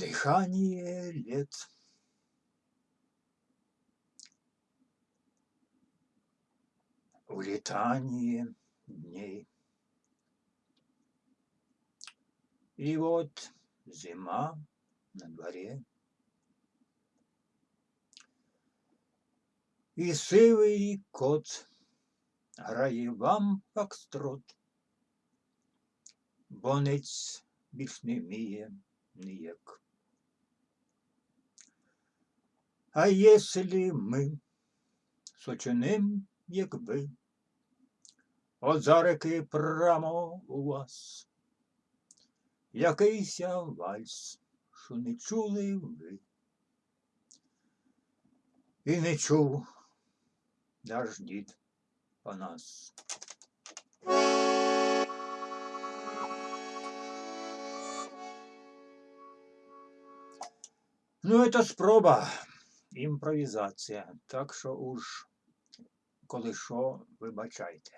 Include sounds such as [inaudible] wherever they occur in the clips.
Дыхание лет. Улетание дней. И вот зима на дворе. І сивий кот грає вам фокстрот, бонець більш не вміє ніяк. А єслі ми сочиним, як ви, от зарики прямо у вас, якийся вальс, що не чули ви. І не чув наш дід Панас. Ну, это спроба, імпровізація. Так що уж, коли що, вибачайте.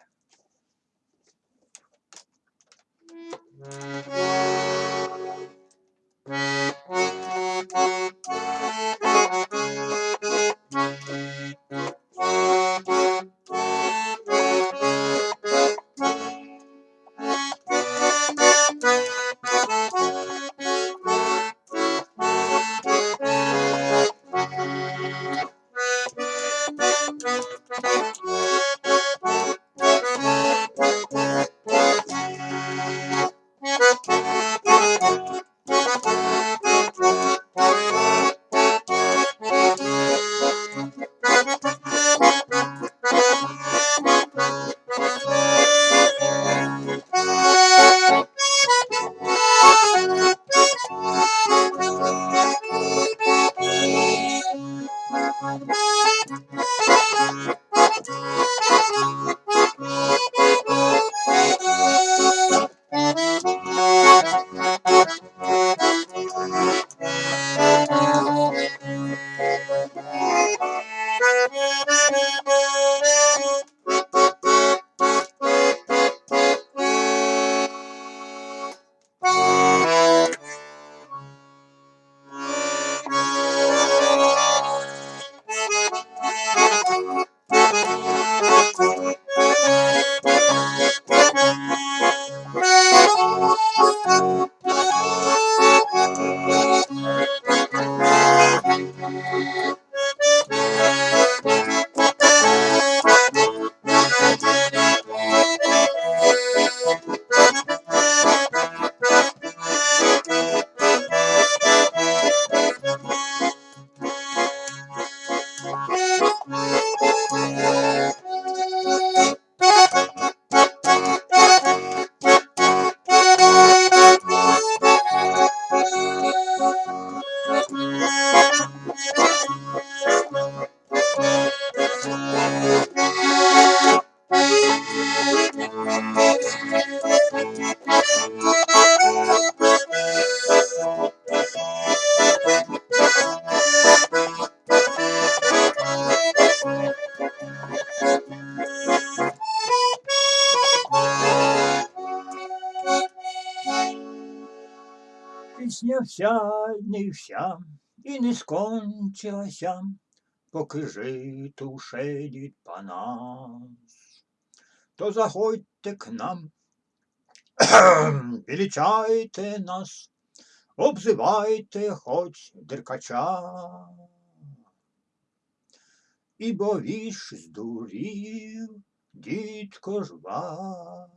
Пісня вся не вся і не скончилася, поки житу шедіть по нас. То заходьте к нам, [clears throat] величайте нас, обзивайте хоч деркача. Ібо віж здурів, дідко ж Васько.